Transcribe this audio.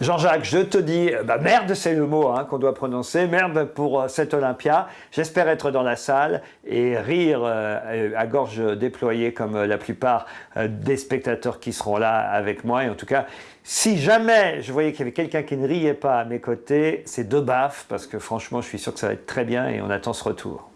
Jean-Jacques, je te dis, euh, bah merde, c'est le mot hein, qu'on doit prononcer, merde pour euh, cette Olympia. J'espère être dans la salle et rire euh, à gorge déployée comme euh, la plupart des spectateurs qui seront là avec moi. Et en tout cas, si jamais je voyais qu'il y avait quelqu'un qui ne riait pas à mes côtés, c'est deux baffes parce que franchement, je suis sûr que ça va être très bien et on attend ce retour.